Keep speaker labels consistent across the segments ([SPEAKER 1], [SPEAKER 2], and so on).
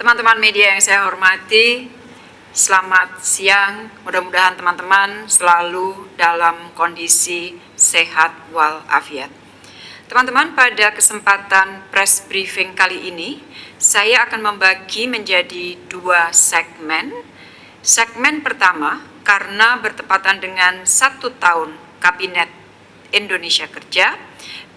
[SPEAKER 1] Teman-teman media yang saya hormati, selamat siang. Mudah-mudahan teman-teman selalu dalam kondisi sehat walafiat. Teman-teman, pada kesempatan press briefing kali ini, saya akan membagi menjadi dua segmen. Segmen pertama, karena bertepatan dengan satu tahun Kabinet Indonesia Kerja,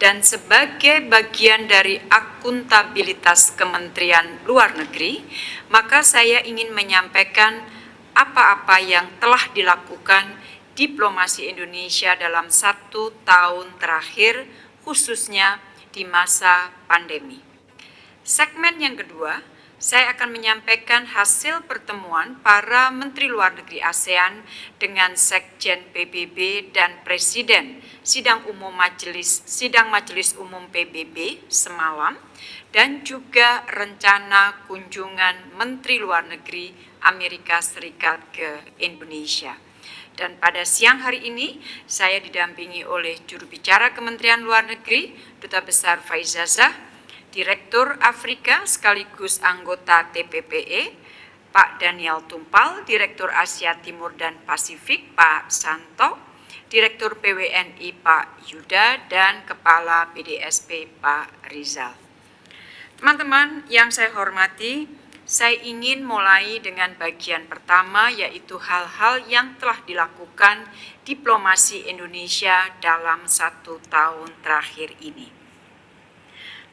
[SPEAKER 1] dan sebagai bagian dari akuntabilitas Kementerian Luar Negeri, maka saya ingin menyampaikan apa-apa yang telah dilakukan diplomasi Indonesia dalam satu tahun terakhir, khususnya di masa pandemi. Segmen yang kedua, saya akan menyampaikan hasil pertemuan para Menteri Luar Negeri ASEAN dengan Sekjen PBB dan Presiden Sidang Umum Majelis Sidang Majelis Umum PBB semalam dan juga rencana kunjungan Menteri Luar Negeri Amerika Serikat ke Indonesia. Dan pada siang hari ini saya didampingi oleh juru bicara Kementerian Luar Negeri Duta Besar Faizazah Direktur Afrika sekaligus anggota TPPE, Pak Daniel Tumpal, Direktur Asia Timur dan Pasifik, Pak Santo, Direktur PWNI Pak Yuda, dan Kepala BDSP Pak Rizal. Teman-teman yang saya hormati, saya ingin mulai dengan bagian pertama yaitu hal-hal yang telah dilakukan diplomasi Indonesia dalam satu tahun terakhir ini.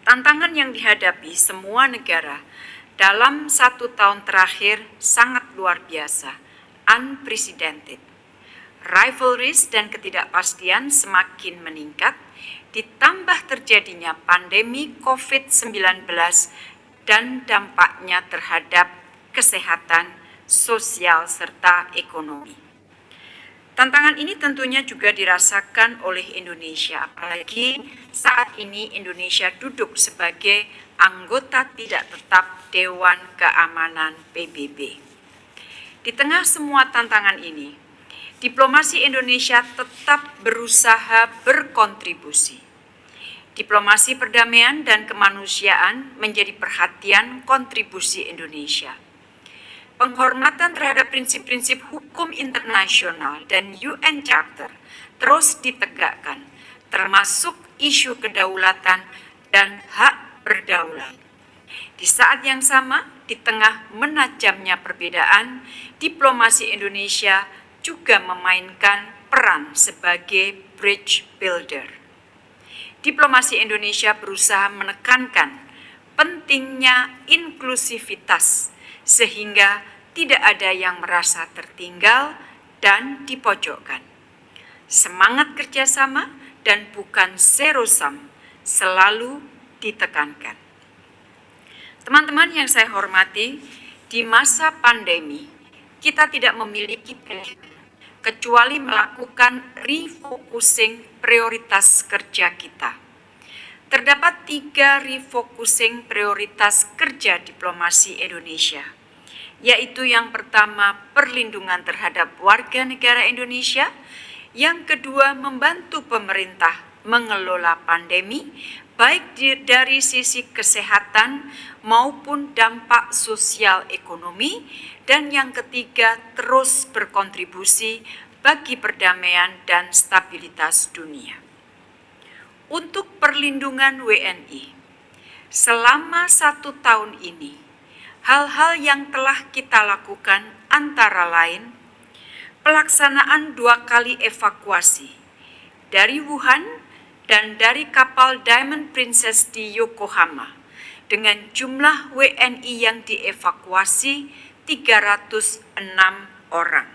[SPEAKER 1] Tantangan yang dihadapi semua negara dalam satu tahun terakhir sangat luar biasa, unprecedented. Rivalries dan ketidakpastian semakin meningkat, ditambah terjadinya pandemi COVID-19 dan dampaknya terhadap kesehatan, sosial, serta ekonomi. Tantangan ini tentunya juga dirasakan oleh Indonesia, apalagi saat ini Indonesia duduk sebagai anggota tidak tetap Dewan Keamanan PBB. Di tengah semua tantangan ini, diplomasi Indonesia tetap berusaha berkontribusi. Diplomasi perdamaian dan kemanusiaan menjadi perhatian kontribusi Indonesia penghormatan terhadap prinsip-prinsip hukum internasional dan UN Charter terus ditegakkan, termasuk isu kedaulatan dan hak berdaulat. Di saat yang sama, di tengah menajamnya perbedaan, diplomasi Indonesia juga memainkan peran sebagai bridge builder. Diplomasi Indonesia berusaha menekankan pentingnya inklusivitas sehingga tidak ada yang merasa tertinggal dan dipojokkan. Semangat kerjasama dan bukan zero sum selalu ditekankan. Teman-teman yang saya hormati, di masa pandemi kita tidak memiliki pilihan kecuali melakukan refocusing prioritas kerja kita. Terdapat tiga refocusing prioritas kerja diplomasi Indonesia yaitu yang pertama perlindungan terhadap warga negara Indonesia, yang kedua membantu pemerintah mengelola pandemi baik dari sisi kesehatan maupun dampak sosial ekonomi dan yang ketiga terus berkontribusi bagi perdamaian dan stabilitas dunia. Untuk perlindungan WNI, selama satu tahun ini hal-hal yang telah kita lakukan antara lain pelaksanaan dua kali evakuasi dari Wuhan dan dari kapal Diamond Princess di Yokohama dengan jumlah WNI yang dievakuasi 306 orang.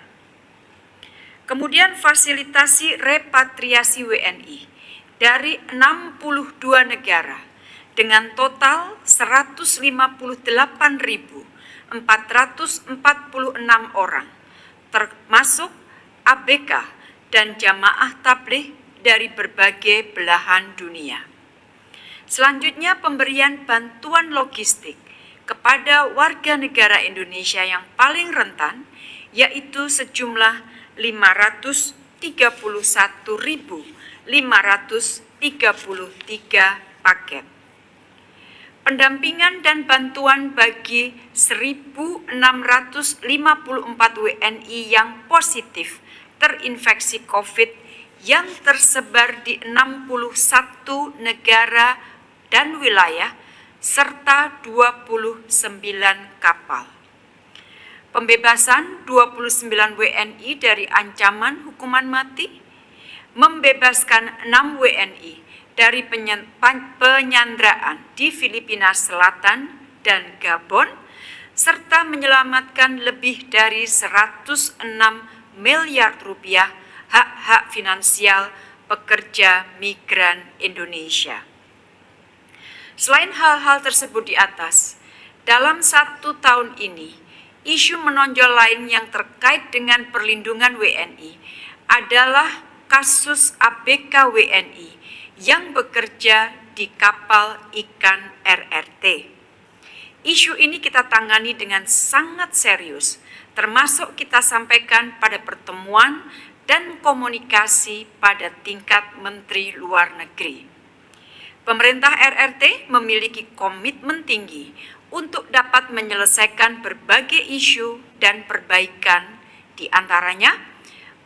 [SPEAKER 1] Kemudian fasilitasi repatriasi WNI dari 62 negara dengan total 158.446 orang, termasuk ABK dan jamaah tabligh dari berbagai belahan dunia. Selanjutnya pemberian bantuan logistik kepada warga negara Indonesia yang paling rentan yaitu sejumlah 531.533 paket. Pendampingan dan bantuan bagi 1.654 WNI yang positif terinfeksi COVID yang tersebar di 61 negara dan wilayah serta 29 kapal. Pembebasan 29 WNI dari ancaman hukuman mati, membebaskan 6 WNI dari penyanderaan di Filipina Selatan dan Gabon, serta menyelamatkan lebih dari 106 miliar rupiah hak-hak finansial pekerja migran Indonesia. Selain hal-hal tersebut di atas, dalam satu tahun ini, isu menonjol lain yang terkait dengan perlindungan WNI adalah kasus ABK WNI yang bekerja di kapal ikan RRT. Isu ini kita tangani dengan sangat serius, termasuk kita sampaikan pada pertemuan dan komunikasi pada tingkat Menteri Luar Negeri. Pemerintah RRT memiliki komitmen tinggi untuk dapat menyelesaikan berbagai isu dan perbaikan, di antaranya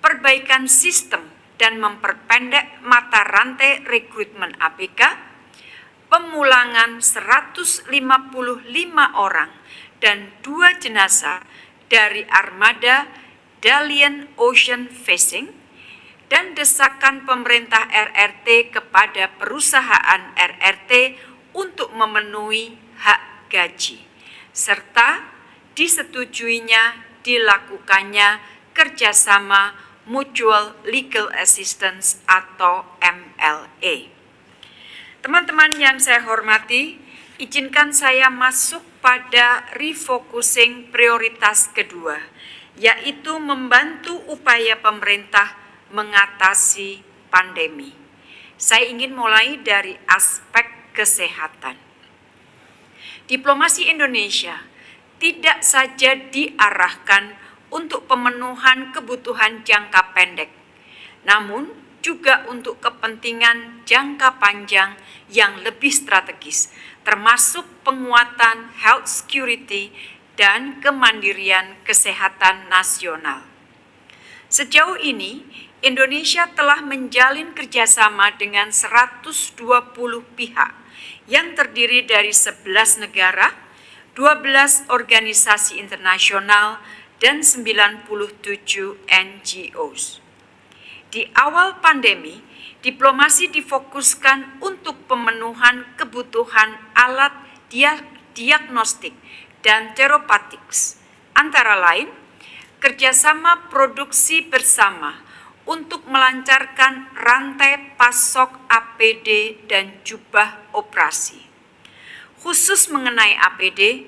[SPEAKER 1] perbaikan sistem dan memperpendek mata rantai rekrutmen APK, pemulangan 155 orang dan dua jenazah dari armada Dalian Ocean Facing, dan desakan pemerintah RRT kepada perusahaan RRT untuk memenuhi hak gaji, serta disetujuinya dilakukannya kerjasama Mutual Legal Assistance atau MLA. Teman-teman yang saya hormati, izinkan saya masuk pada refocusing prioritas kedua, yaitu membantu upaya pemerintah mengatasi pandemi. Saya ingin mulai dari aspek kesehatan. Diplomasi Indonesia tidak saja diarahkan untuk pemenuhan kebutuhan jangka pendek, namun juga untuk kepentingan jangka panjang yang lebih strategis, termasuk penguatan health security dan kemandirian kesehatan nasional. Sejauh ini, Indonesia telah menjalin kerjasama dengan 120 pihak yang terdiri dari 11 negara, 12 organisasi internasional, dan 97 NGOs. Di awal pandemi, diplomasi difokuskan untuk pemenuhan kebutuhan alat diagnostik dan terapetik, antara lain kerjasama produksi bersama untuk melancarkan rantai pasok APD dan jubah operasi. Khusus mengenai APD,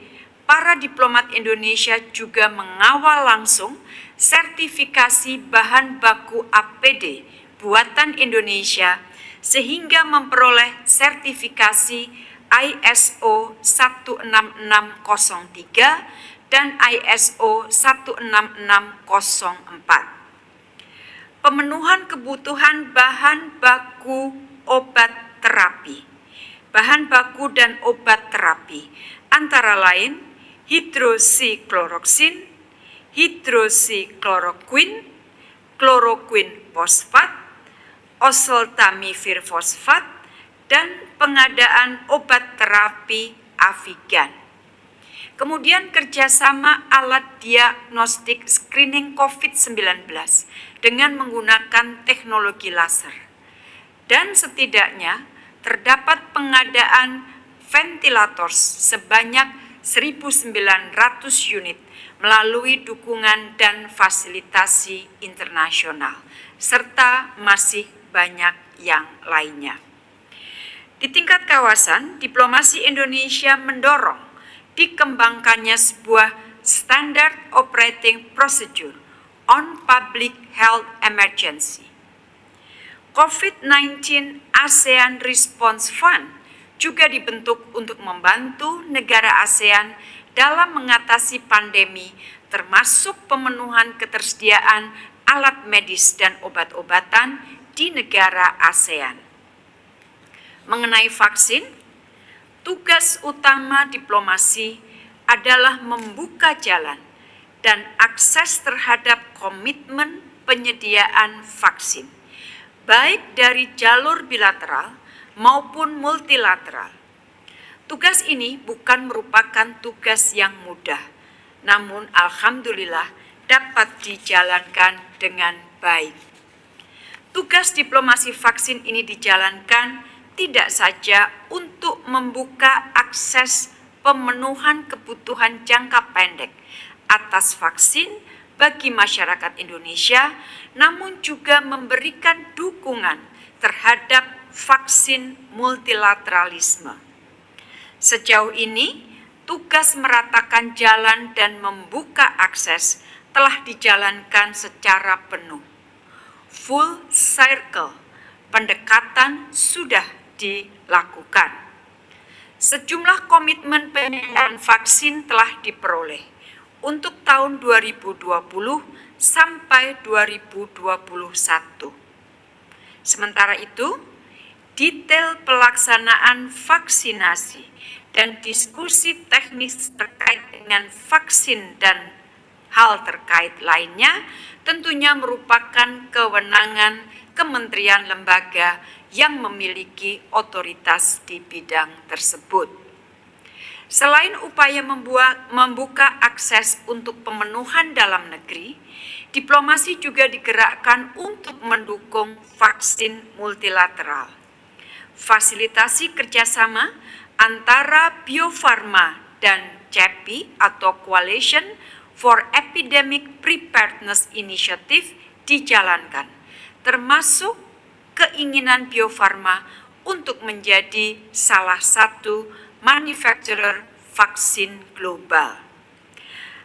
[SPEAKER 1] para diplomat Indonesia juga mengawal langsung sertifikasi bahan baku APD buatan Indonesia sehingga memperoleh sertifikasi ISO 16603 dan ISO 16604. Pemenuhan kebutuhan bahan baku obat terapi. Bahan baku dan obat terapi antara lain hidroksikloroksin, hidroksikloroquin, kloroquin fosfat, oseltamivir fosfat, dan pengadaan obat terapi Avigan. Kemudian kerjasama alat diagnostik screening COVID-19 dengan menggunakan teknologi laser. Dan setidaknya terdapat pengadaan ventilator sebanyak 1.900 unit melalui dukungan dan fasilitasi internasional, serta masih banyak yang lainnya. Di tingkat kawasan, diplomasi Indonesia mendorong dikembangkannya sebuah Standard Operating Procedure on Public Health Emergency. COVID-19 ASEAN Response Fund juga dibentuk untuk membantu negara ASEAN dalam mengatasi pandemi, termasuk pemenuhan ketersediaan alat medis dan obat-obatan di negara ASEAN. Mengenai vaksin, tugas utama diplomasi adalah membuka jalan dan akses terhadap komitmen penyediaan vaksin, baik dari jalur bilateral maupun multilateral. Tugas ini bukan merupakan tugas yang mudah, namun alhamdulillah dapat dijalankan dengan baik. Tugas diplomasi vaksin ini dijalankan tidak saja untuk membuka akses pemenuhan kebutuhan jangka pendek atas vaksin bagi masyarakat Indonesia, namun juga memberikan dukungan terhadap vaksin multilateralisme. Sejauh ini, tugas meratakan jalan dan membuka akses telah dijalankan secara penuh. Full circle pendekatan sudah dilakukan. Sejumlah komitmen penyediaan vaksin telah diperoleh untuk tahun 2020 sampai 2021. Sementara itu, detail pelaksanaan vaksinasi dan diskusi teknis terkait dengan vaksin dan hal terkait lainnya tentunya merupakan kewenangan kementerian lembaga yang memiliki otoritas di bidang tersebut. Selain upaya membuka akses untuk pemenuhan dalam negeri, diplomasi juga digerakkan untuk mendukung vaksin multilateral. Fasilitasi kerjasama antara Bio Farma dan CEPI atau Coalition for Epidemic Preparedness Initiative dijalankan, termasuk keinginan Bio Farma untuk menjadi salah satu manufacturer vaksin global.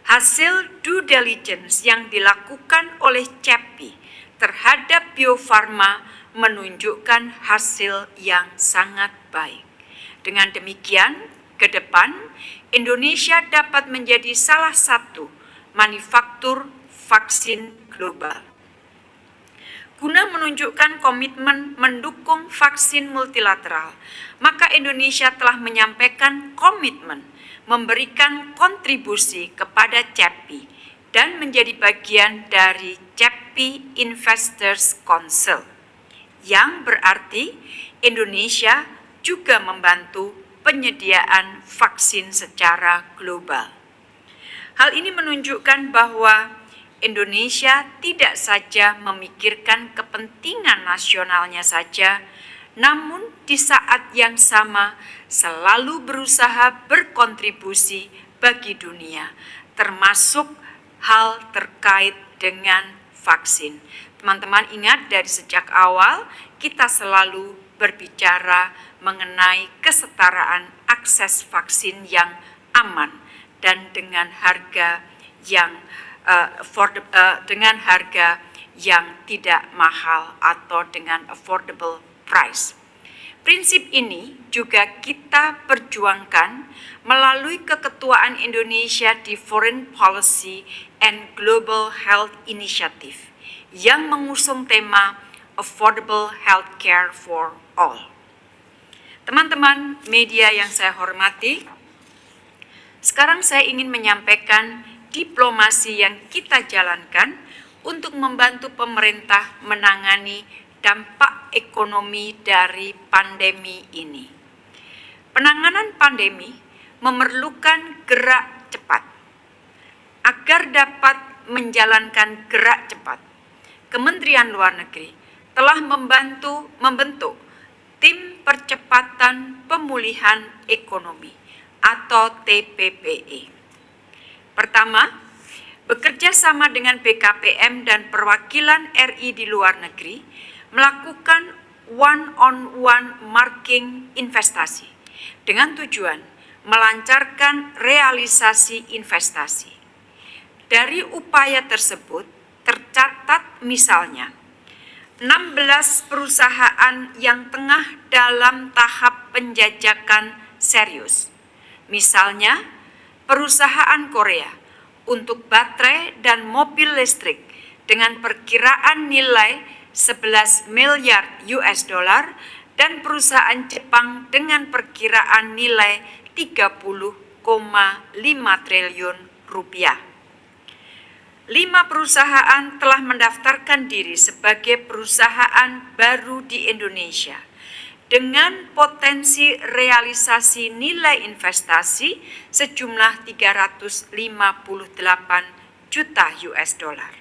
[SPEAKER 1] Hasil due diligence yang dilakukan oleh CEPI terhadap Bio Farma menunjukkan hasil yang sangat baik. Dengan demikian, ke depan Indonesia dapat menjadi salah satu manufaktur vaksin global guna menunjukkan komitmen mendukung vaksin multilateral, maka Indonesia telah menyampaikan komitmen memberikan kontribusi kepada CEPI dan menjadi bagian dari CEPI Investors Council, yang berarti Indonesia juga membantu penyediaan vaksin secara global. Hal ini menunjukkan bahwa Indonesia tidak saja memikirkan kepentingan nasionalnya saja, namun di saat yang sama selalu berusaha berkontribusi bagi dunia, termasuk hal terkait dengan vaksin. Teman-teman ingat dari sejak awal kita selalu berbicara mengenai kesetaraan akses vaksin yang aman dan dengan harga yang uh, for the, uh, dengan harga yang tidak mahal atau dengan affordable price. Prinsip ini juga kita perjuangkan melalui keketuaan Indonesia di Foreign Policy and Global Health Initiative yang mengusung tema Affordable Healthcare for All. Teman-teman media yang saya hormati, sekarang saya ingin menyampaikan diplomasi yang kita jalankan untuk membantu pemerintah menangani dampak ekonomi dari pandemi ini. Penanganan pandemi memerlukan gerak cepat. Agar dapat menjalankan gerak cepat, Kementerian Luar Negeri telah membantu membentuk tim percepatan pemulihan ekonomi atau TPPE Pertama, bekerja sama dengan BKPM dan perwakilan RI di luar negeri melakukan one-on-one marking investasi dengan tujuan melancarkan realisasi investasi. Dari upaya tersebut tercatat misalnya 16 perusahaan yang tengah dalam tahap penjajakan serius. Misalnya perusahaan Korea untuk baterai dan mobil listrik dengan perkiraan nilai 11 miliar US dollar dan perusahaan Jepang dengan perkiraan nilai 30,5 triliun rupiah. Lima perusahaan telah mendaftarkan diri sebagai perusahaan baru di Indonesia dengan potensi realisasi nilai investasi sejumlah 358 juta US dollar.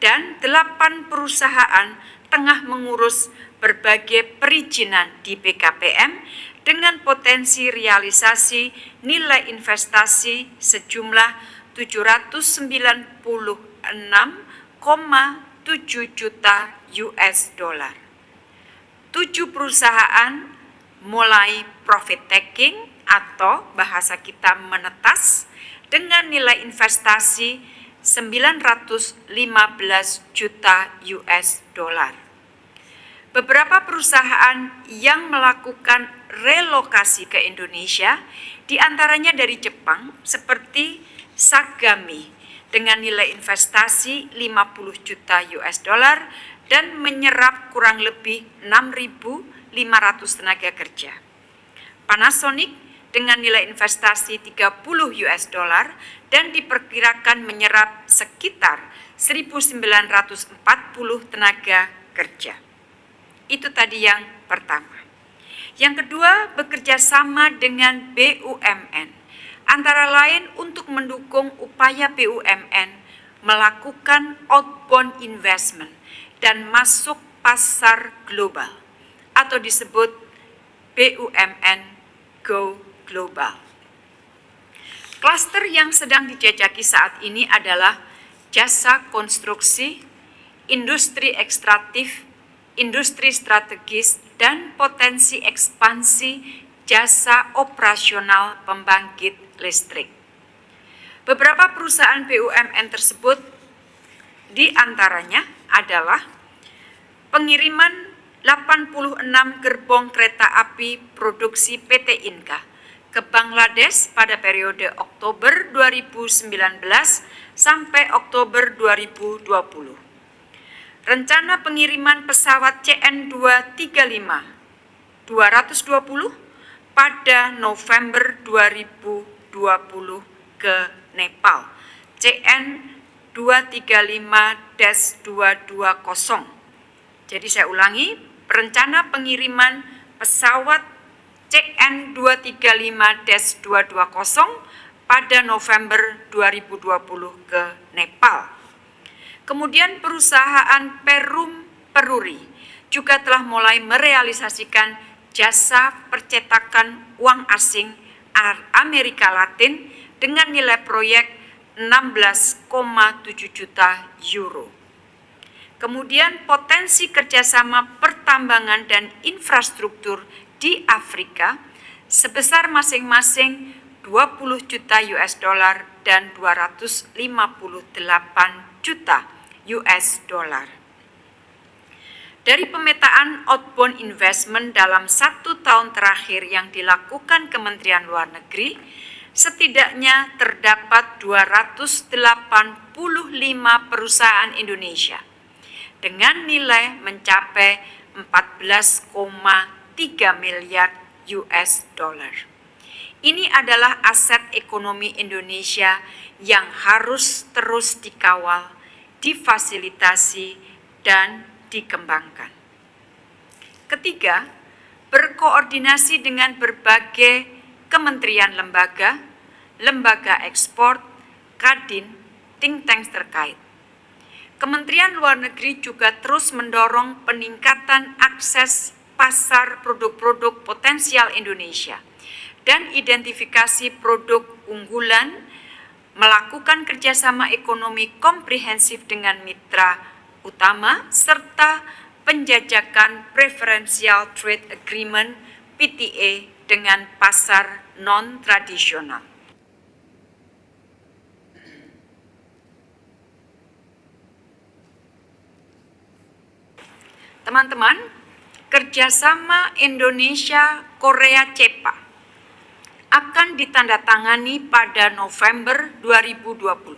[SPEAKER 1] Dan delapan perusahaan tengah mengurus berbagai perizinan di BKPM dengan potensi realisasi nilai investasi sejumlah 796,7 juta US dollar. Tujuh perusahaan mulai profit taking atau bahasa kita menetas dengan nilai investasi 915 juta US dollar. Beberapa perusahaan yang melakukan relokasi ke Indonesia, di antaranya dari Jepang, seperti Sagami dengan nilai investasi 50 juta US dollar dan menyerap kurang lebih 6.500 tenaga kerja. Panasonic dengan nilai investasi 30 US dollar dan diperkirakan menyerap sekitar 1.940 tenaga kerja. Itu tadi yang pertama. Yang kedua, bekerja sama dengan BUMN antara lain untuk mendukung upaya BUMN melakukan outbound investment dan masuk pasar global atau disebut BUMN Go Global. Klaster yang sedang dijajaki saat ini adalah jasa konstruksi, industri ekstraktif, industri strategis, dan potensi ekspansi jasa operasional pembangkit listrik. Beberapa perusahaan BUMN tersebut di antaranya adalah pengiriman 86 gerbong kereta api produksi PT Inka ke Bangladesh pada periode Oktober 2019 sampai Oktober 2020. Rencana pengiriman pesawat CN235 220 pada November 2020 ke Nepal. CN 235-220. Jadi saya ulangi, rencana pengiriman pesawat CN 235-220 pada November 2020 ke Nepal. Kemudian perusahaan Perum Peruri juga telah mulai merealisasikan jasa percetakan uang asing Amerika Latin dengan nilai proyek 16,7 juta euro. Kemudian potensi kerjasama pertambangan dan infrastruktur di Afrika sebesar masing-masing 20 juta US dollar dan 258 juta US dollar. Dari pemetaan outbound investment dalam satu tahun terakhir yang dilakukan Kementerian Luar Negeri, setidaknya terdapat 285 perusahaan Indonesia dengan nilai mencapai 14,3 miliar US dollar. Ini adalah aset ekonomi Indonesia yang harus terus dikawal, difasilitasi, dan dikembangkan. Ketiga, berkoordinasi dengan berbagai kementerian lembaga, lembaga ekspor, kadin, think tanks terkait. Kementerian Luar Negeri juga terus mendorong peningkatan akses pasar produk-produk potensial Indonesia dan identifikasi produk unggulan, melakukan kerjasama ekonomi komprehensif dengan mitra utama serta penjajakan Preferential Trade Agreement PTA dengan pasar non-tradisional. Teman-teman, kerjasama Indonesia-Korea CEPA akan ditandatangani pada November 2020.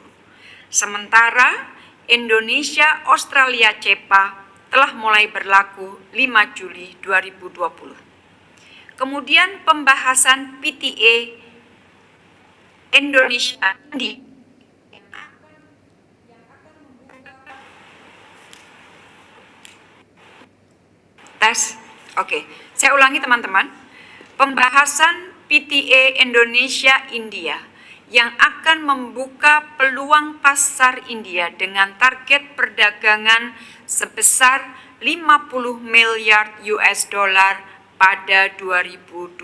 [SPEAKER 1] Sementara Indonesia Australia CEPA telah mulai berlaku 5 Juli 2020. Kemudian pembahasan PTA Indonesia di tes. Oke, saya ulangi teman-teman. Pembahasan PTA Indonesia India yang akan membuka peluang pasar India dengan target perdagangan sebesar 50 miliar US dollar pada 2025.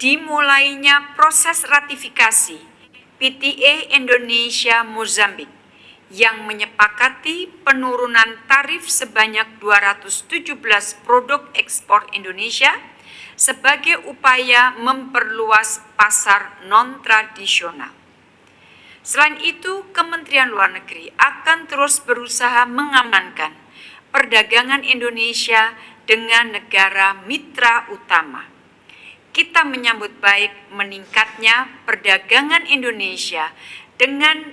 [SPEAKER 1] Dimulainya proses ratifikasi PTA Indonesia Mozambik yang menyepakati penurunan tarif sebanyak 217 produk ekspor Indonesia sebagai upaya memperluas pasar non-tradisional. Selain itu, Kementerian Luar Negeri akan terus berusaha mengamankan perdagangan Indonesia dengan negara mitra utama. Kita menyambut baik meningkatnya perdagangan Indonesia dengan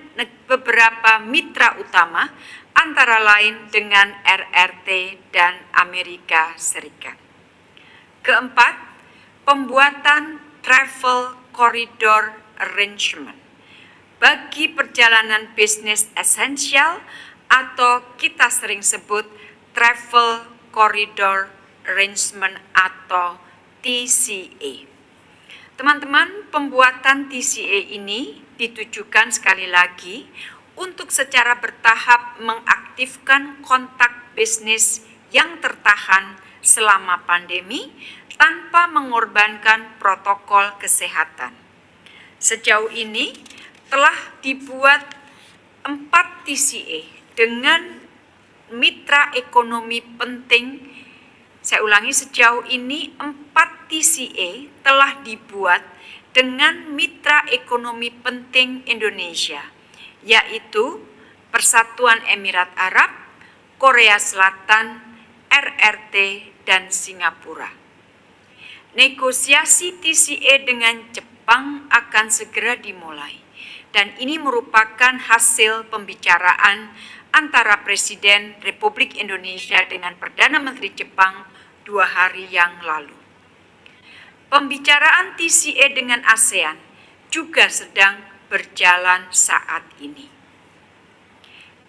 [SPEAKER 1] beberapa mitra utama, antara lain dengan RRT dan Amerika Serikat. Keempat, pembuatan travel corridor arrangement bagi perjalanan bisnis esensial atau kita sering sebut travel corridor arrangement atau TCA. Teman-teman, pembuatan TCA ini ditujukan sekali lagi untuk secara bertahap mengaktifkan kontak bisnis yang tertahan selama pandemi tanpa mengorbankan protokol kesehatan. Sejauh ini, telah dibuat empat TCA dengan mitra ekonomi penting. Saya ulangi, sejauh ini empat TCA telah dibuat dengan mitra ekonomi penting Indonesia, yaitu Persatuan Emirat Arab, Korea Selatan, RRT, dan Singapura. Negosiasi TCA dengan Jepang akan segera dimulai dan ini merupakan hasil pembicaraan antara Presiden Republik Indonesia dengan Perdana Menteri Jepang dua hari yang lalu. Pembicaraan TCA dengan ASEAN juga sedang berjalan saat ini.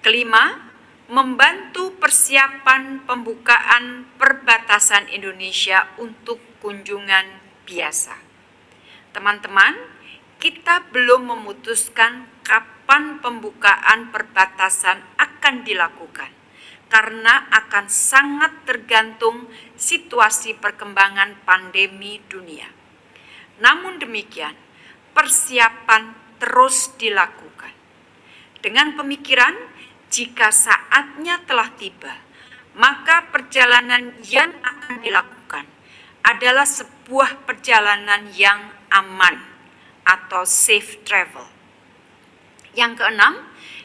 [SPEAKER 1] Kelima, membantu persiapan pembukaan perbatasan Indonesia untuk kunjungan biasa. Teman-teman, kita belum memutuskan kapan pembukaan perbatasan akan dilakukan karena akan sangat tergantung situasi perkembangan pandemi dunia. Namun demikian, persiapan terus dilakukan. Dengan pemikiran, jika saatnya telah tiba, maka perjalanan yang akan dilakukan adalah sebuah perjalanan yang aman atau safe travel. Yang keenam,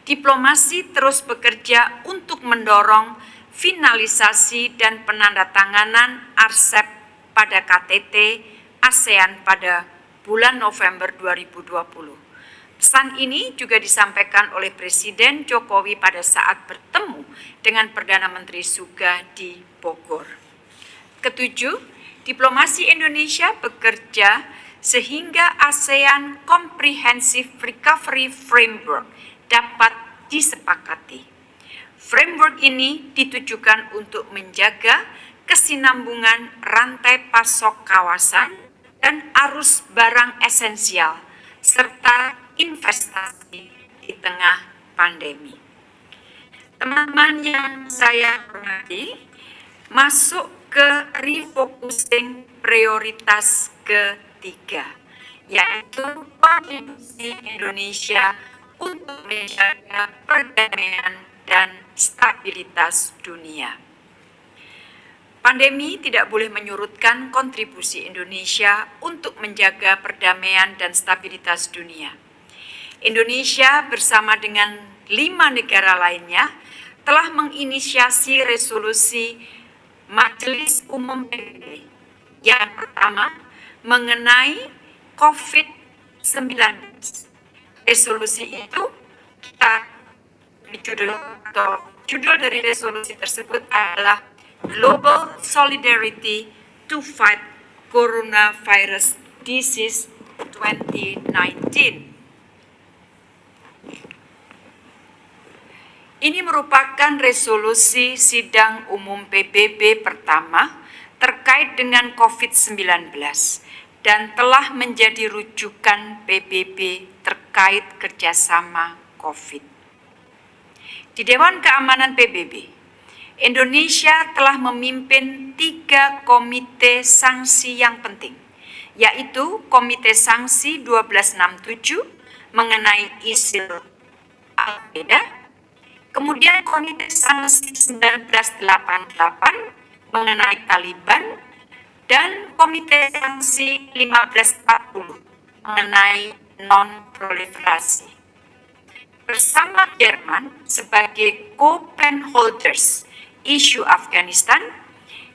[SPEAKER 1] diplomasi terus bekerja untuk mendorong finalisasi dan penandatanganan ARCEP pada KTT ASEAN pada bulan November 2020. Pesan ini juga disampaikan oleh Presiden Jokowi pada saat bertemu dengan Perdana Menteri Suga di Bogor. Ketujuh, diplomasi Indonesia bekerja sehingga ASEAN Comprehensive Recovery Framework dapat disepakati. Framework ini ditujukan untuk menjaga kesinambungan rantai pasok kawasan dan arus barang esensial serta investasi di tengah pandemi. Teman-teman yang saya hormati, masuk ke refocusing prioritas ke ketiga, yaitu kontribusi Indonesia untuk menjaga perdamaian dan stabilitas dunia. Pandemi tidak boleh menyurutkan kontribusi Indonesia untuk menjaga perdamaian dan stabilitas dunia. Indonesia bersama dengan lima negara lainnya telah menginisiasi resolusi Majelis Umum PBB. Yang pertama, mengenai COVID-19. Resolusi itu kita judul atau judul dari resolusi tersebut adalah Global Solidarity to Fight Coronavirus Disease 2019. Ini merupakan resolusi sidang umum PBB pertama terkait dengan COVID-19 dan telah menjadi rujukan PBB terkait kerjasama COVID. Di Dewan Keamanan PBB, Indonesia telah memimpin tiga komite sanksi yang penting, yaitu Komite Sanksi 1267 mengenai ISIL Al-Qaeda, Kemudian Komite Sanksi 1988 mengenai Taliban dan Komite Sanksi 1540 mengenai non-proliferasi. Bersama Jerman sebagai co-pen holders isu Afghanistan,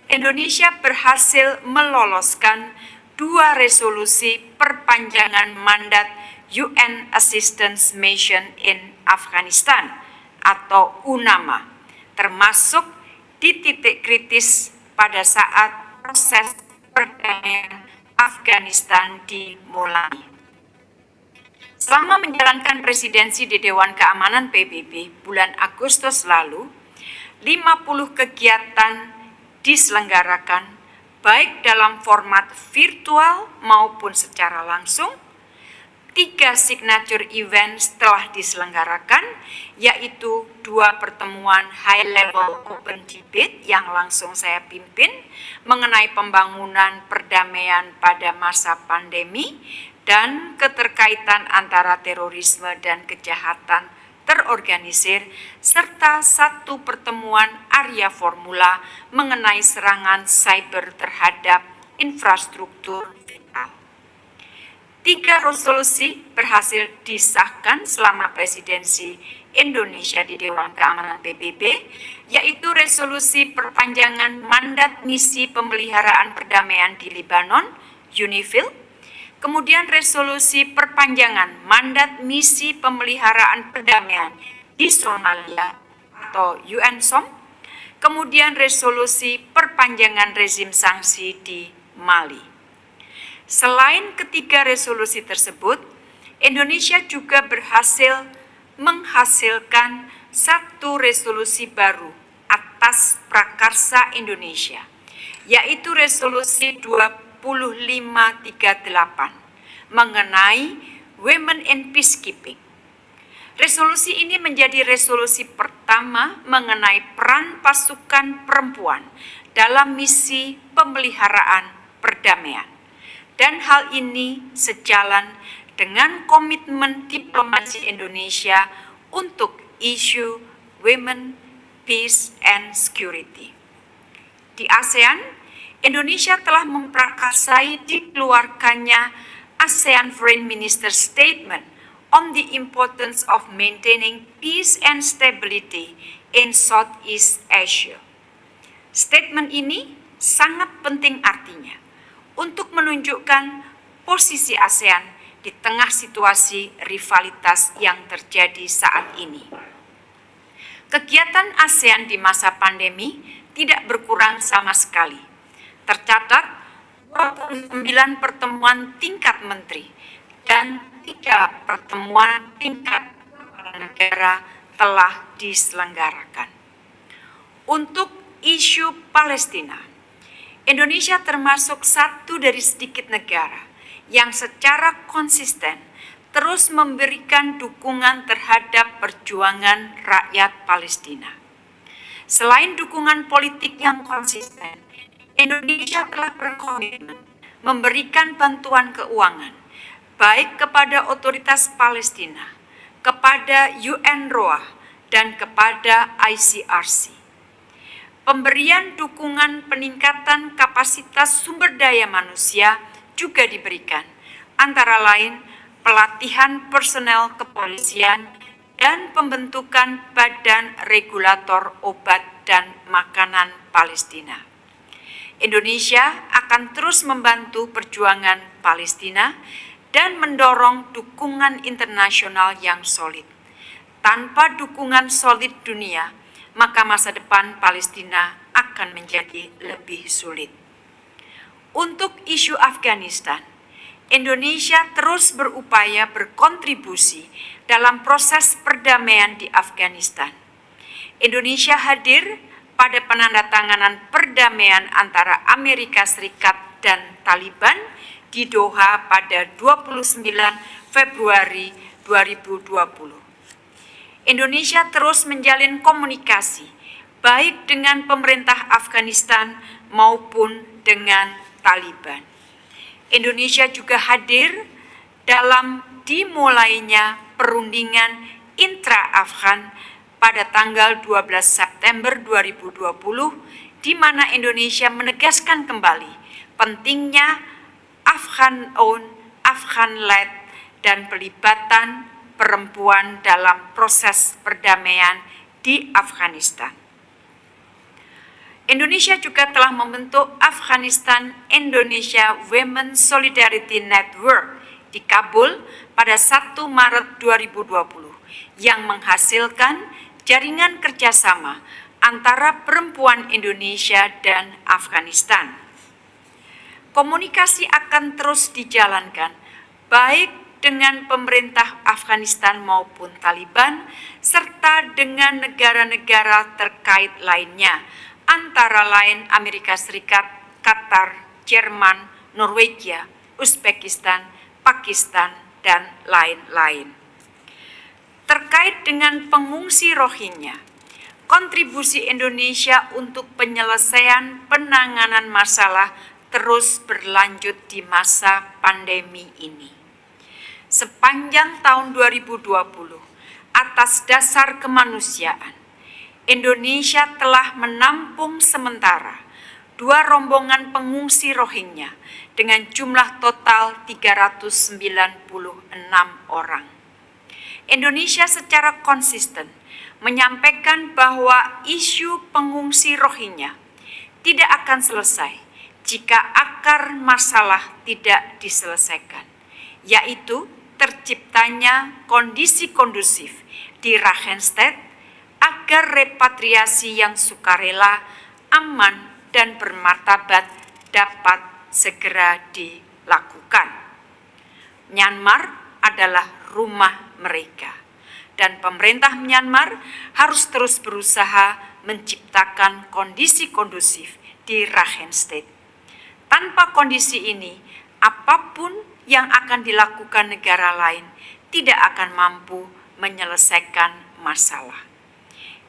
[SPEAKER 1] Indonesia berhasil meloloskan dua resolusi perpanjangan mandat UN Assistance Mission in Afghanistan atau UNAMA, termasuk di titik kritis pada saat proses perdamaian Afghanistan dimulai. Selama menjalankan presidensi di Dewan Keamanan PBB bulan Agustus lalu, 50 kegiatan diselenggarakan baik dalam format virtual maupun secara langsung tiga signature event telah diselenggarakan, yaitu dua pertemuan high level open debate yang langsung saya pimpin mengenai pembangunan perdamaian pada masa pandemi dan keterkaitan antara terorisme dan kejahatan terorganisir, serta satu pertemuan Arya Formula mengenai serangan cyber terhadap infrastruktur Tiga resolusi berhasil disahkan selama presidensi Indonesia di Dewan Keamanan PBB, yaitu resolusi perpanjangan mandat misi pemeliharaan perdamaian di Libanon, UNIFIL, kemudian resolusi perpanjangan mandat misi pemeliharaan perdamaian di Somalia atau UNSOM, kemudian resolusi perpanjangan rezim sanksi di Mali. Selain ketiga resolusi tersebut, Indonesia juga berhasil menghasilkan satu resolusi baru atas prakarsa Indonesia, yaitu resolusi 2538 mengenai Women in Peacekeeping. Resolusi ini menjadi resolusi pertama mengenai peran pasukan perempuan dalam misi pemeliharaan perdamaian dan hal ini sejalan dengan komitmen diplomasi Indonesia untuk isu women, peace, and security. Di ASEAN, Indonesia telah memprakarsai dikeluarkannya ASEAN Foreign Minister Statement on the importance of maintaining peace and stability in Southeast Asia. Statement ini sangat penting artinya untuk menunjukkan posisi ASEAN di tengah situasi rivalitas yang terjadi saat ini. Kegiatan ASEAN di masa pandemi tidak berkurang sama sekali. Tercatat 29 pertemuan tingkat menteri dan tiga pertemuan tingkat negara telah diselenggarakan. Untuk isu Palestina, Indonesia termasuk satu dari sedikit negara yang secara konsisten terus memberikan dukungan terhadap perjuangan rakyat Palestina. Selain dukungan politik yang konsisten, Indonesia telah berkomitmen memberikan bantuan keuangan baik kepada otoritas Palestina, kepada UNRWA, dan kepada ICRC pemberian dukungan peningkatan kapasitas sumber daya manusia juga diberikan, antara lain pelatihan personel kepolisian dan pembentukan Badan Regulator Obat dan Makanan Palestina. Indonesia akan terus membantu perjuangan Palestina dan mendorong dukungan internasional yang solid. Tanpa dukungan solid dunia, maka masa depan Palestina akan menjadi lebih sulit. Untuk isu Afghanistan, Indonesia terus berupaya berkontribusi dalam proses perdamaian di Afghanistan. Indonesia hadir pada penandatanganan perdamaian antara Amerika Serikat dan Taliban di Doha pada 29 Februari 2020. Indonesia terus menjalin komunikasi baik dengan pemerintah Afghanistan maupun dengan Taliban. Indonesia juga hadir dalam dimulainya perundingan intra-Afghan pada tanggal 12 September 2020 di mana Indonesia menegaskan kembali pentingnya Afghan owned, Afghan led dan pelibatan perempuan dalam proses perdamaian di Afghanistan. Indonesia juga telah membentuk Afghanistan Indonesia Women Solidarity Network di Kabul pada 1 Maret 2020 yang menghasilkan jaringan kerjasama antara perempuan Indonesia dan Afghanistan. Komunikasi akan terus dijalankan baik dengan pemerintah Afghanistan maupun Taliban serta dengan negara-negara terkait lainnya antara lain Amerika Serikat, Qatar, Jerman, Norwegia, Uzbekistan, Pakistan, dan lain-lain. Terkait dengan pengungsi Rohingya, kontribusi Indonesia untuk penyelesaian penanganan masalah terus berlanjut di masa pandemi ini. Sepanjang tahun 2020, atas dasar kemanusiaan, Indonesia telah menampung sementara dua rombongan pengungsi Rohingya dengan jumlah total 396 orang. Indonesia secara konsisten menyampaikan bahwa isu pengungsi Rohingya tidak akan selesai jika akar masalah tidak diselesaikan, yaitu terciptanya kondisi kondusif di Rakhine agar repatriasi yang sukarela, aman, dan bermartabat dapat segera dilakukan. Myanmar adalah rumah mereka, dan pemerintah Myanmar harus terus berusaha menciptakan kondisi kondusif di Rakhine State. Tanpa kondisi ini, apa pun yang akan dilakukan negara lain tidak akan mampu menyelesaikan masalah.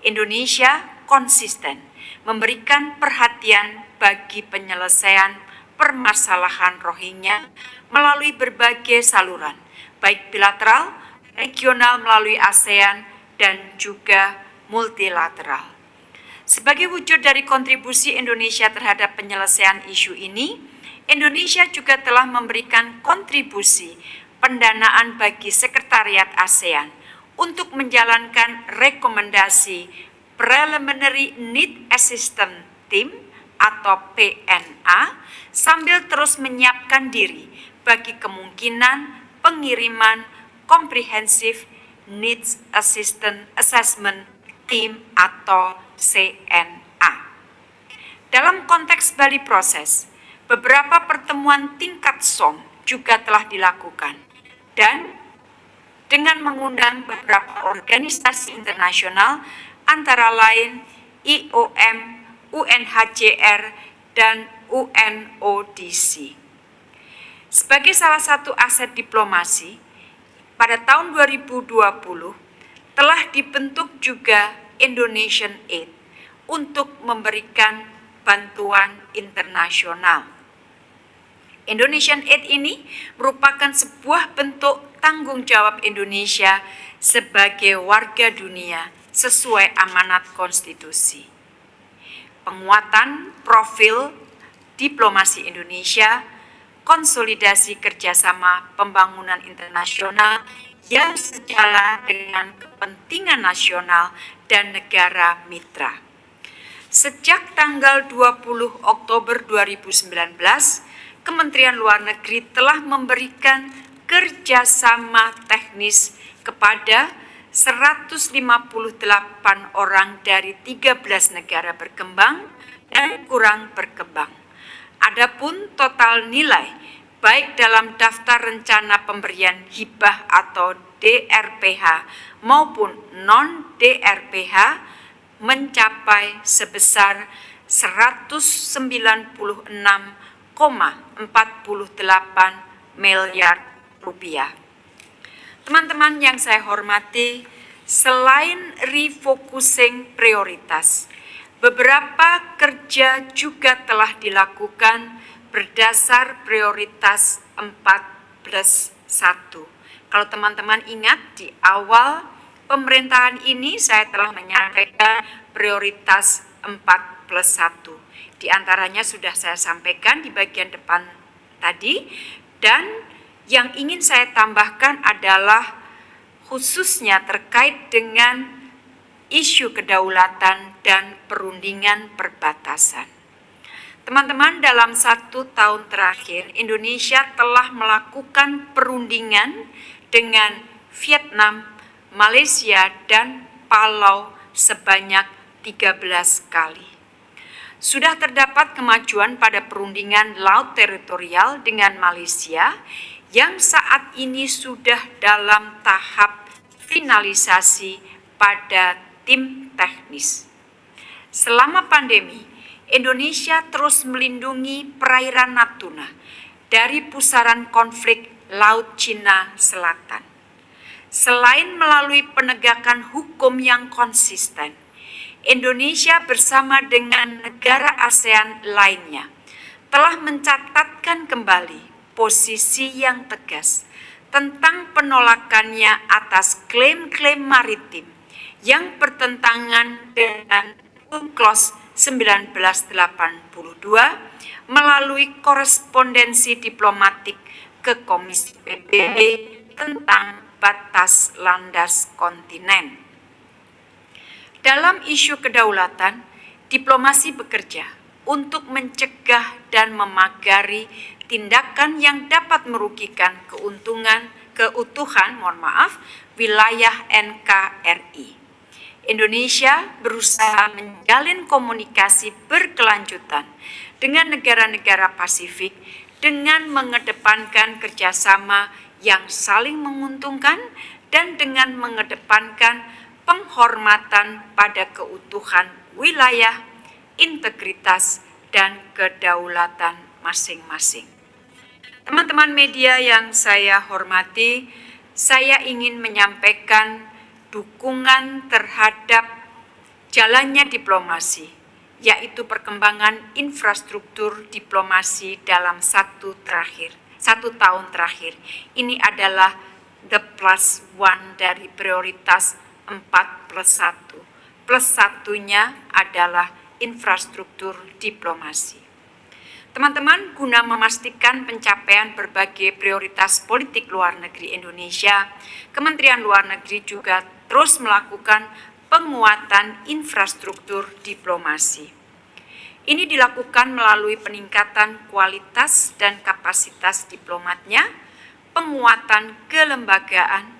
[SPEAKER 1] Indonesia konsisten memberikan perhatian bagi penyelesaian permasalahan Rohingya melalui berbagai saluran, baik bilateral, regional melalui ASEAN, dan juga multilateral. Sebagai wujud dari kontribusi Indonesia terhadap penyelesaian isu ini, Indonesia juga telah memberikan kontribusi pendanaan bagi Sekretariat ASEAN untuk menjalankan rekomendasi Preliminary Need Assistance Team atau PNA sambil terus menyiapkan diri bagi kemungkinan pengiriman Comprehensive Needs Assistance Assessment Team atau CNA. Dalam konteks Bali Proses, beberapa pertemuan tingkat SOM juga telah dilakukan dan dengan mengundang beberapa organisasi internasional antara lain IOM, UNHCR, dan UNODC. Sebagai salah satu aset diplomasi, pada tahun 2020 telah dibentuk juga Indonesian Aid untuk memberikan bantuan internasional. Indonesian Aid ini merupakan sebuah bentuk tanggung jawab Indonesia sebagai warga dunia sesuai amanat konstitusi. Penguatan profil diplomasi Indonesia, konsolidasi kerjasama pembangunan internasional yang sejalan dengan kepentingan nasional dan negara mitra. Sejak tanggal 20 Oktober 2019, Kementerian Luar Negeri telah memberikan kerjasama teknis kepada 158 orang dari 13 negara berkembang dan kurang berkembang. Adapun total nilai baik dalam daftar rencana pemberian hibah atau DRPH maupun non-DRPH mencapai sebesar 196,48 miliar rupiah. Teman-teman yang saya hormati, selain refocusing prioritas, beberapa kerja juga telah dilakukan berdasar prioritas 4 plus 1. Kalau teman-teman ingat di awal pemerintahan ini saya telah menyampaikan prioritas 4 plus 1. Di antaranya sudah saya sampaikan di bagian depan tadi dan yang ingin saya tambahkan adalah khususnya terkait dengan isu kedaulatan dan perundingan perbatasan. Teman-teman, dalam satu tahun terakhir, Indonesia telah melakukan perundingan dengan Vietnam, Malaysia, dan Palau sebanyak 13 kali. Sudah terdapat kemajuan pada perundingan laut teritorial dengan Malaysia yang saat ini sudah dalam tahap finalisasi pada tim teknis. Selama pandemi, Indonesia terus melindungi perairan Natuna dari pusaran konflik Laut Cina Selatan. Selain melalui penegakan hukum yang konsisten, Indonesia bersama dengan negara ASEAN lainnya telah mencatatkan kembali posisi yang tegas tentang penolakannya atas klaim-klaim maritim yang bertentangan dengan UNCLOS 1982 melalui korespondensi diplomatik ke Komisi PBB tentang batas landas kontinen. Dalam isu kedaulatan, diplomasi bekerja untuk mencegah dan memagari tindakan yang dapat merugikan keuntungan keutuhan, mohon maaf, wilayah NKRI. Indonesia berusaha menjalin komunikasi berkelanjutan dengan negara-negara Pasifik dengan mengedepankan kerjasama yang saling menguntungkan dan dengan mengedepankan penghormatan pada keutuhan wilayah, integritas, dan kedaulatan masing-masing. Teman-teman media yang saya hormati, saya ingin menyampaikan dukungan terhadap jalannya diplomasi, yaitu perkembangan infrastruktur diplomasi dalam satu terakhir, satu tahun terakhir. Ini adalah the plus one dari prioritas 4 plus 1. Plus satunya adalah infrastruktur diplomasi. Teman-teman, guna memastikan pencapaian berbagai prioritas politik luar negeri Indonesia, Kementerian Luar Negeri juga terus melakukan penguatan infrastruktur diplomasi. Ini dilakukan melalui peningkatan kualitas dan kapasitas diplomatnya, penguatan kelembagaan,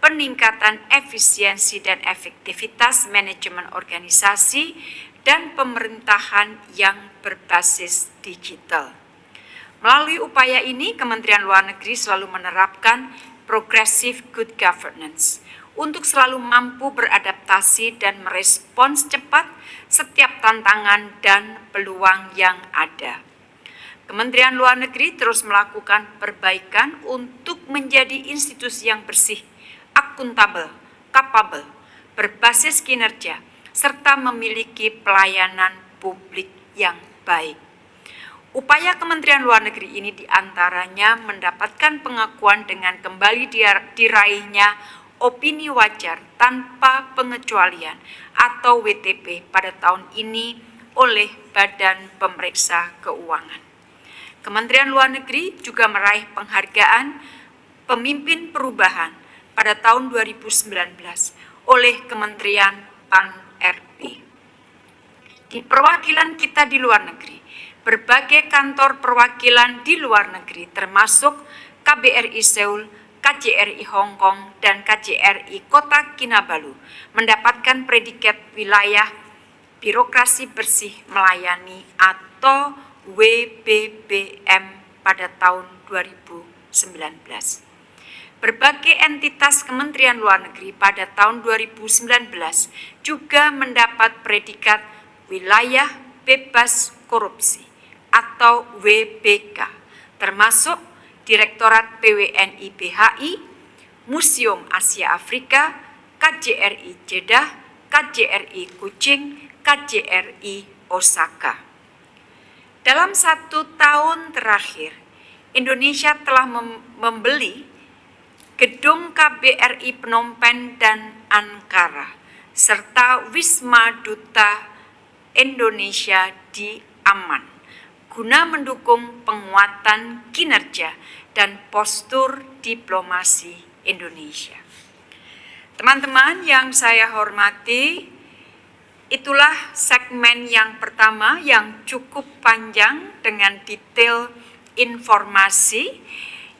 [SPEAKER 1] peningkatan efisiensi dan efektivitas manajemen organisasi, dan pemerintahan yang berbasis digital. Melalui upaya ini, Kementerian Luar Negeri selalu menerapkan progressive good governance untuk selalu mampu beradaptasi dan merespons cepat setiap tantangan dan peluang yang ada. Kementerian Luar Negeri terus melakukan perbaikan untuk menjadi institusi yang bersih, akuntabel, kapabel, berbasis kinerja, serta memiliki pelayanan publik yang baik. Upaya Kementerian Luar Negeri ini di antaranya mendapatkan pengakuan dengan kembali diraihnya opini wajar tanpa pengecualian atau WTP pada tahun ini oleh Badan Pemeriksa Keuangan. Kementerian Luar Negeri juga meraih penghargaan Pemimpin Perubahan pada tahun 2019 oleh Kementerian PAN RI. Di perwakilan kita di luar negeri, berbagai kantor perwakilan di luar negeri termasuk KBRI Seoul, KJRI Hong Kong, dan KJRI Kota Kinabalu mendapatkan predikat wilayah birokrasi bersih melayani atau WBBM pada tahun 2019. Berbagai entitas Kementerian Luar Negeri pada tahun 2019 juga mendapat predikat wilayah bebas korupsi atau WBK, termasuk Direktorat PWNI BHI, Museum Asia Afrika, KJRI Jeddah, KJRI Kucing, KJRI Osaka. Dalam satu tahun terakhir, Indonesia telah membeli gedung KBRI Phnom Penh dan Ankara, serta Wisma Duta Indonesia di Aman, guna mendukung penguatan kinerja dan postur diplomasi Indonesia. Teman-teman yang saya hormati, itulah segmen yang pertama yang cukup panjang dengan detail informasi.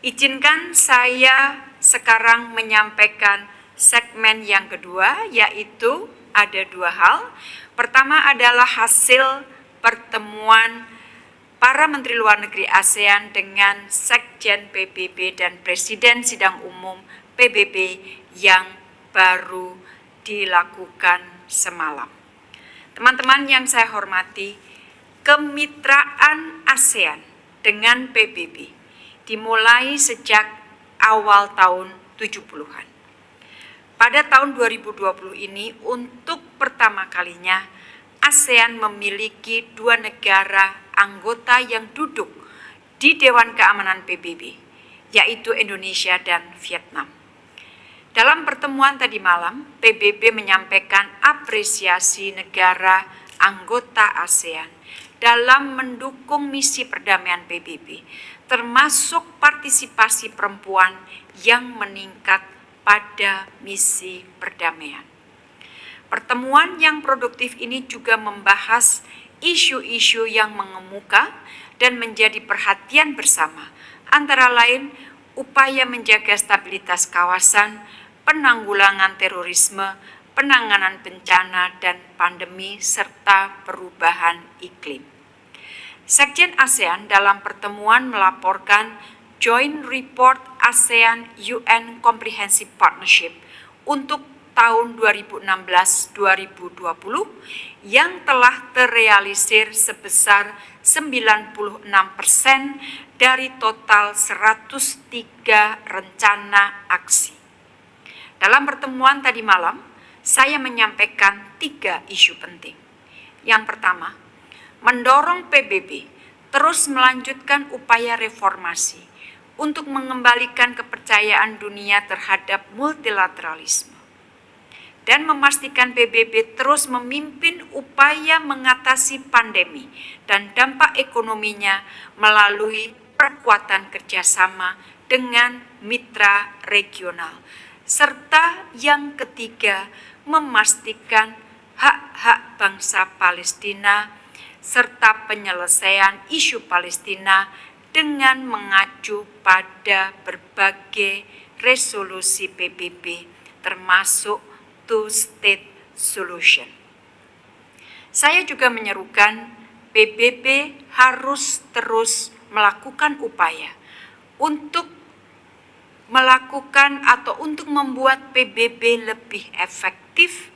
[SPEAKER 1] Izinkan saya sekarang menyampaikan segmen yang kedua, yaitu ada dua hal. Pertama adalah hasil pertemuan para Menteri Luar Negeri ASEAN dengan Sekjen PBB dan Presiden Sidang Umum PBB yang baru dilakukan semalam. Teman-teman yang saya hormati, kemitraan ASEAN dengan PBB dimulai sejak awal tahun 70-an. Pada tahun 2020 ini untuk pertama kalinya ASEAN memiliki dua negara anggota yang duduk di Dewan Keamanan PBB, yaitu Indonesia dan Vietnam. Dalam pertemuan tadi malam, PBB menyampaikan apresiasi negara anggota ASEAN dalam mendukung misi perdamaian PBB termasuk partisipasi perempuan yang meningkat pada misi perdamaian. Pertemuan yang produktif ini juga membahas isu-isu yang mengemuka dan menjadi perhatian bersama, antara lain upaya menjaga stabilitas kawasan, penanggulangan terorisme, penanganan bencana dan pandemi, serta perubahan iklim. Sekjen ASEAN dalam pertemuan melaporkan Joint Report ASEAN UN Comprehensive Partnership untuk tahun 2016-2020 yang telah terrealisir sebesar 96% dari total 103 rencana aksi. Dalam pertemuan tadi malam, saya menyampaikan tiga isu penting. Yang pertama, mendorong PBB terus melanjutkan upaya reformasi untuk mengembalikan kepercayaan dunia terhadap multilateralisme dan memastikan PBB terus memimpin upaya mengatasi pandemi dan dampak ekonominya melalui perkuatan kerjasama dengan mitra regional, serta yang ketiga memastikan hak-hak bangsa Palestina serta penyelesaian isu Palestina dengan mengacu pada berbagai resolusi PBB termasuk two-state solution. Saya juga menyerukan PBB harus terus melakukan upaya untuk melakukan atau untuk membuat PBB lebih efektif,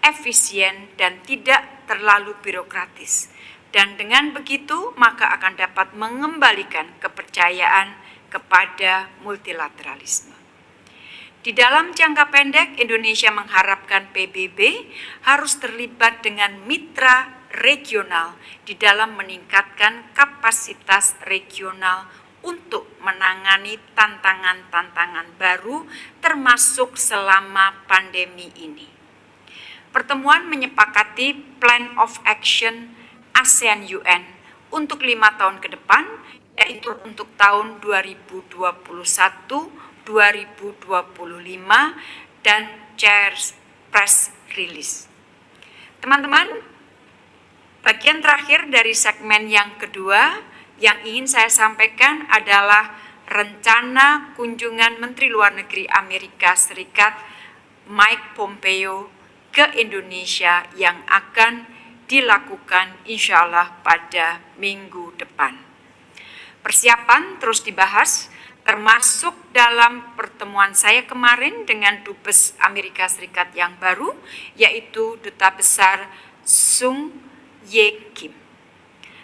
[SPEAKER 1] efisien, dan tidak terlalu birokratis dan dengan begitu maka akan dapat mengembalikan kepercayaan kepada multilateralisme. Di dalam jangka pendek, Indonesia mengharapkan PBB harus terlibat dengan mitra regional di dalam meningkatkan kapasitas regional untuk menangani tantangan-tantangan baru termasuk selama pandemi ini. Pertemuan menyepakati Plan of Action ASEAN UN untuk lima tahun ke depan, yaitu untuk tahun 2021, 2025, dan Chairs Press Release. Teman-teman, bagian terakhir dari segmen yang kedua yang ingin saya sampaikan adalah rencana kunjungan Menteri Luar Negeri Amerika Serikat Mike Pompeo ke Indonesia yang akan dilakukan insya Allah pada minggu depan. Persiapan terus dibahas, termasuk dalam pertemuan saya kemarin dengan Dubes Amerika Serikat yang baru, yaitu Duta Besar Sung Ye Kim.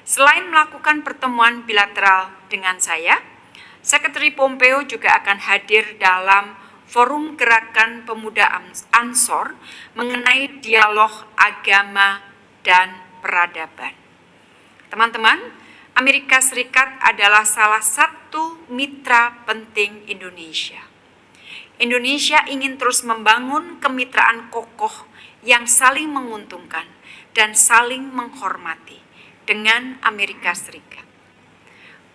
[SPEAKER 1] Selain melakukan pertemuan bilateral dengan saya, Sekretari Pompeo juga akan hadir dalam Forum Gerakan Pemuda Ansor mengenai dialog agama dan peradaban. Teman-teman, Amerika Serikat adalah salah satu mitra penting Indonesia. Indonesia ingin terus membangun kemitraan kokoh yang saling menguntungkan dan saling menghormati dengan Amerika Serikat.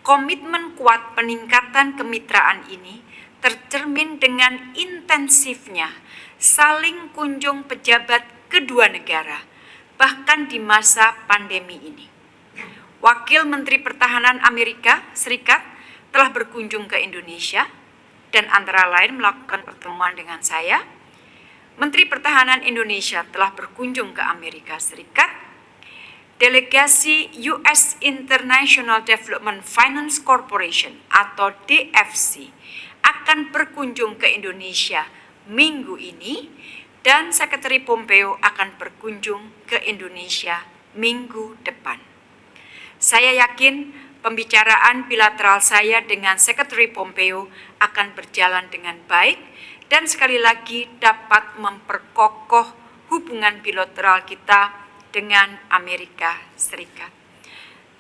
[SPEAKER 1] Komitmen kuat peningkatan kemitraan ini tercermin dengan intensifnya saling kunjung pejabat kedua negara, bahkan di masa pandemi ini. Wakil Menteri Pertahanan Amerika Serikat telah berkunjung ke Indonesia dan antara lain melakukan pertemuan dengan saya. Menteri Pertahanan Indonesia telah berkunjung ke Amerika Serikat. Delegasi US International Development Finance Corporation atau DFC akan berkunjung ke Indonesia minggu ini dan Sekretari Pompeo akan berkunjung ke Indonesia minggu depan. Saya yakin pembicaraan bilateral saya dengan Sekretari Pompeo akan berjalan dengan baik dan sekali lagi dapat memperkokoh hubungan bilateral kita dengan Amerika Serikat.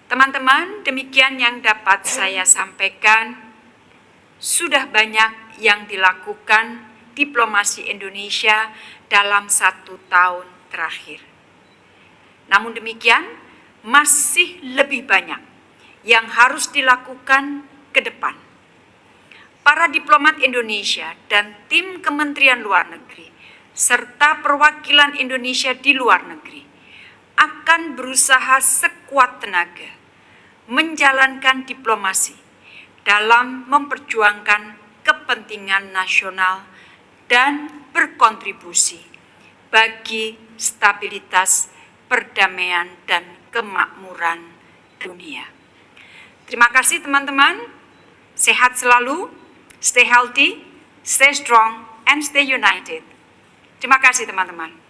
[SPEAKER 1] Teman-teman, demikian yang dapat saya sampaikan sudah banyak yang dilakukan diplomasi Indonesia dalam satu tahun terakhir. Namun demikian, masih lebih banyak yang harus dilakukan ke depan. Para diplomat Indonesia dan tim Kementerian Luar Negeri serta perwakilan Indonesia di luar negeri akan berusaha sekuat tenaga menjalankan diplomasi dalam memperjuangkan kepentingan nasional dan berkontribusi bagi stabilitas, perdamaian, dan kemakmuran dunia. Terima kasih teman-teman, sehat selalu, stay healthy, stay strong, and stay united. Terima kasih teman-teman.